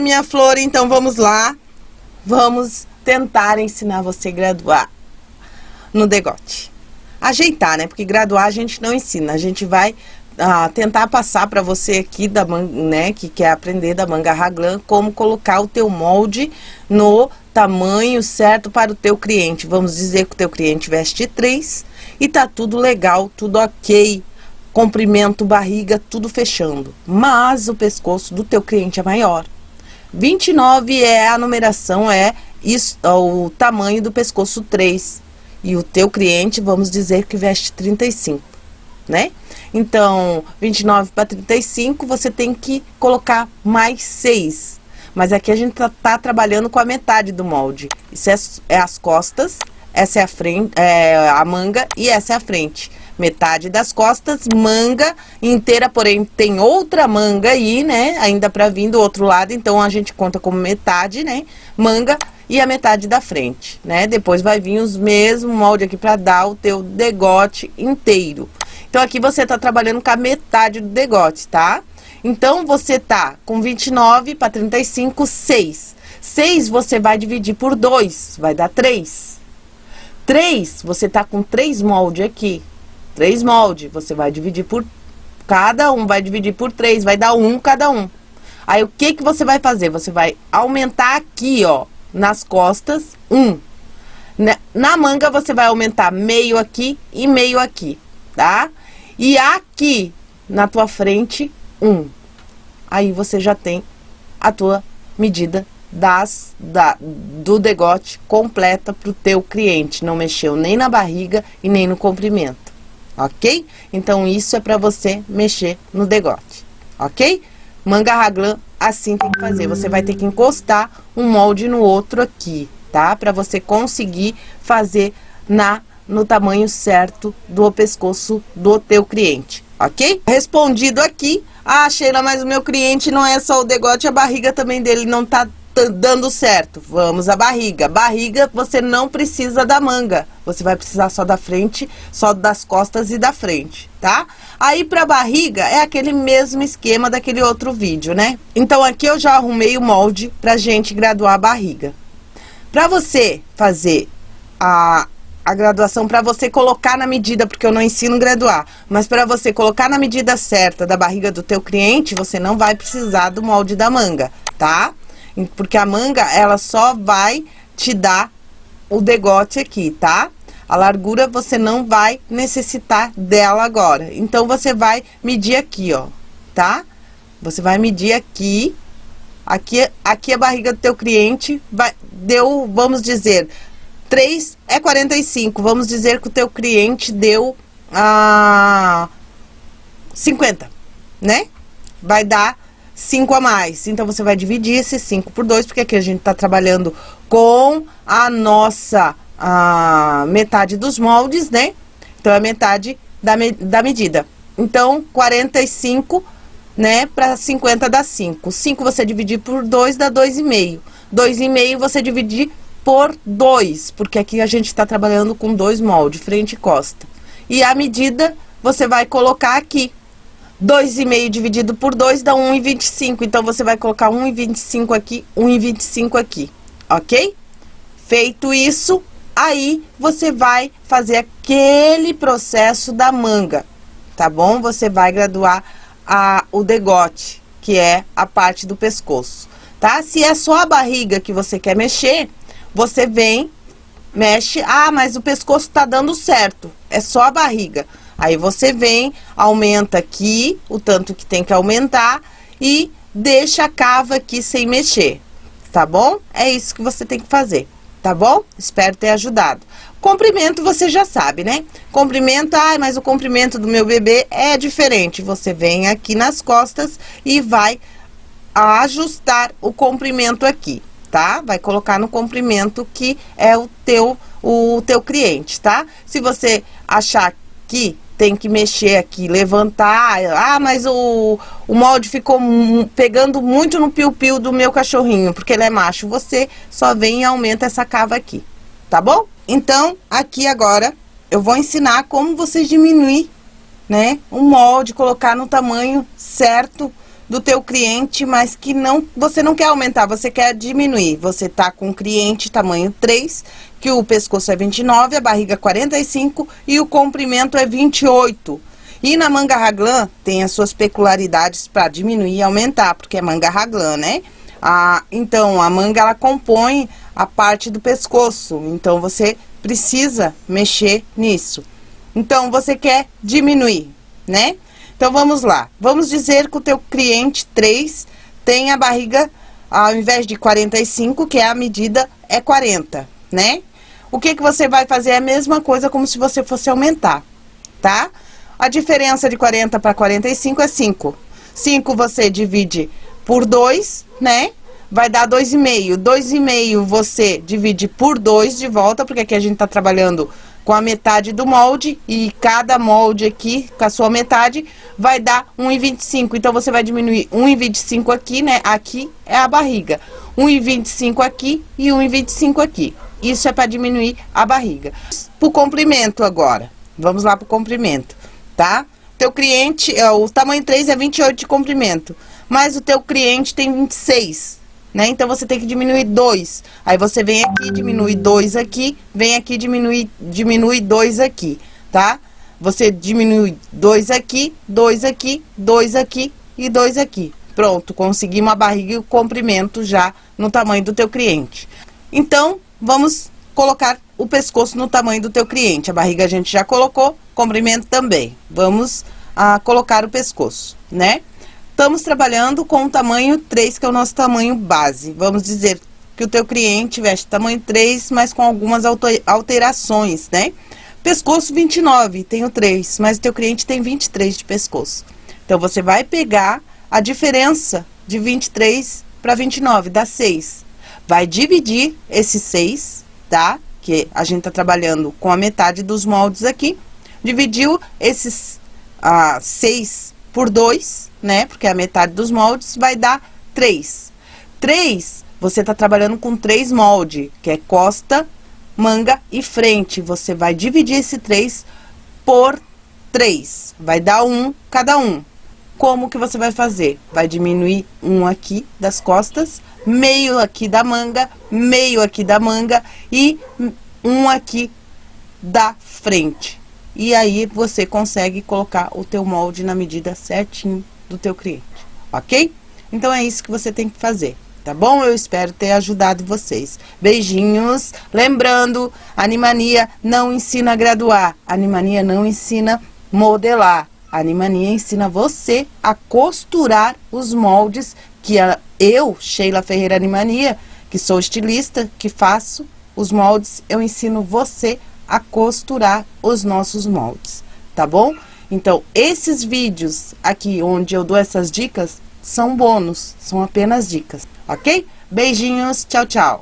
Minha flor, então vamos lá. Vamos tentar ensinar você a graduar no degote. Ajeitar, né? Porque graduar a gente não ensina, a gente vai ah, tentar passar para você aqui, da né, que quer aprender da manga raglan, como colocar o teu molde no tamanho certo para o teu cliente. Vamos dizer que o teu cliente veste 3 e tá tudo legal, tudo ok, comprimento, barriga, tudo fechando. Mas o pescoço do teu cliente é maior. 29 é a numeração, é isso, o tamanho do pescoço 3. E o teu cliente, vamos dizer que veste 35, né? Então, 29 para 35, você tem que colocar mais 6. Mas aqui a gente tá, tá trabalhando com a metade do molde. Isso é, é as costas, essa é a frente, é a manga e essa é a frente. Metade das costas, manga inteira, porém tem outra manga aí, né? Ainda para vir do outro lado, então a gente conta como metade, né? Manga e a metade da frente, né? Depois vai vir os mesmos molde aqui para dar o teu degote inteiro. Então, aqui você tá trabalhando com a metade do degote, tá? Então, você tá com 29 para 35, 6. 6 você vai dividir por 2, vai dar 3. 3, você tá com 3 molde aqui. 3 molde, você vai dividir por... Cada um vai dividir por 3, vai dar 1 cada um. Aí, o que que você vai fazer? Você vai aumentar aqui, ó, nas costas, 1. Na manga, você vai aumentar meio aqui e meio aqui, tá? E aqui, na tua frente, 1. Aí, você já tem a tua medida das, da, do degote completa para o teu cliente. Não mexeu nem na barriga e nem no comprimento, ok? Então, isso é para você mexer no degote, ok? Manga raglan, assim tem que fazer. Você vai ter que encostar um molde no outro aqui, tá? Para você conseguir fazer na no tamanho certo do pescoço do teu cliente, ok? Respondido aqui, ah, Sheila, mas o meu cliente não é só o degote, a barriga também dele não tá dando certo. Vamos à barriga. Barriga, você não precisa da manga. Você vai precisar só da frente, só das costas e da frente, tá? Aí, pra barriga, é aquele mesmo esquema daquele outro vídeo, né? Então, aqui eu já arrumei o molde pra gente graduar a barriga. Pra você fazer a, a graduação, pra você colocar na medida, porque eu não ensino graduar, mas pra você colocar na medida certa da barriga do teu cliente, você não vai precisar do molde da manga, tá? Porque a manga, ela só vai te dar o degote aqui, tá? A largura você não vai necessitar dela agora. Então, você vai medir aqui, ó, tá? Você vai medir aqui. Aqui, aqui a barriga do teu cliente vai, deu, vamos dizer, 3 é 45. Vamos dizer que o teu cliente deu ah, 50, né? Vai dar 5 a mais. Então, você vai dividir esse 5 por 2, porque aqui a gente tá trabalhando com a nossa a metade dos moldes, né? Então, é metade da, me, da medida. Então, 45, né, para 50 dá 5. 5 você dividir por 2 dá 2,5. 2,5 você dividir por 2, porque aqui a gente está trabalhando com dois moldes, frente e costa. E a medida você vai colocar aqui. 2,5 dividido por 2 dá 1,25. Então, você vai colocar 1,25 aqui, 1,25 aqui, ok? Feito isso, aí você vai fazer aquele processo da manga, tá bom? Você vai graduar a, o degote, que é a parte do pescoço, tá? Se é só a barriga que você quer mexer, você vem, mexe, ah, mas o pescoço tá dando certo, é só a barriga. Aí você vem, aumenta aqui o tanto que tem que aumentar e deixa a cava aqui sem mexer, tá bom? É isso que você tem que fazer, tá bom? Espero ter ajudado. Comprimento você já sabe, né? Comprimento, ai, mas o comprimento do meu bebê é diferente. Você vem aqui nas costas e vai ajustar o comprimento aqui, tá? Vai colocar no comprimento que é o teu, o teu cliente, tá? Se você achar que tem que mexer aqui, levantar. Ah, mas o, o molde ficou pegando muito no piu-piu do meu cachorrinho, porque ele é macho. Você só vem e aumenta essa cava aqui, tá bom? Então, aqui agora, eu vou ensinar como você diminuir, né, o molde, colocar no tamanho certo do teu cliente, mas que não, você não quer aumentar, você quer diminuir. Você tá com cliente tamanho 3, que o pescoço é 29, a barriga 45 e o comprimento é 28. E na manga raglan tem as suas peculiaridades para diminuir e aumentar, porque é manga raglan, né? Ah, então, a manga ela compõe a parte do pescoço, então você precisa mexer nisso. Então, você quer diminuir, né? Então, vamos lá. Vamos dizer que o teu cliente 3 tem a barriga, ao invés de 45, que é a medida, é 40, né? O que que você vai fazer? É a mesma coisa como se você fosse aumentar, tá? A diferença de 40 para 45 é 5. 5 você divide por 2, né? Vai dar 2,5. 2,5 você divide por 2 de volta, porque aqui a gente tá trabalhando com a metade do molde e cada molde aqui, com a sua metade, vai dar 1,25. Então, você vai diminuir 1,25 aqui, né? Aqui é a barriga. 1,25 aqui e 1,25 aqui. Isso é para diminuir a barriga. Pro comprimento agora. Vamos lá pro comprimento, tá? Teu cliente, o tamanho 3 é 28 de comprimento, mas o teu cliente tem 26 né? Então, você tem que diminuir 2. Aí, você vem aqui, diminui 2 aqui, vem aqui, diminui, diminui 2 aqui, tá? Você diminui 2 aqui, 2 aqui, 2 aqui e 2 aqui. Pronto, conseguimos a barriga e o comprimento já no tamanho do teu cliente. Então, vamos colocar o pescoço no tamanho do teu cliente. A barriga a gente já colocou, comprimento também. Vamos ah, colocar o pescoço, né? Estamos trabalhando com o tamanho 3, que é o nosso tamanho base. Vamos dizer que o teu cliente veste tamanho 3, mas com algumas alterações, né? Pescoço 29, tenho 3, mas o teu cliente tem 23 de pescoço. Então, você vai pegar a diferença de 23 para 29, dá 6. Vai dividir esse 6, tá? Que a gente tá trabalhando com a metade dos moldes aqui. Dividiu esses ah, 6 por 2, né? Porque é a metade dos moldes vai dar 3. 3, você tá trabalhando com três moldes, que é costa, manga e frente. Você vai dividir esse 3 por 3. Vai dar um cada um. Como que você vai fazer? Vai diminuir um aqui das costas, meio aqui da manga, meio aqui da manga e um aqui da frente. E aí, você consegue colocar o teu molde na medida certinho do teu cliente, ok? Então, é isso que você tem que fazer, tá bom? Eu espero ter ajudado vocês. Beijinhos. Lembrando, Animania não ensina a graduar. Animania não ensina modelar. Animania ensina você a costurar os moldes que eu, Sheila Ferreira Animania, que sou estilista, que faço os moldes, eu ensino você a a costurar os nossos moldes, tá bom? Então, esses vídeos aqui onde eu dou essas dicas são bônus, são apenas dicas, ok? Beijinhos, tchau, tchau!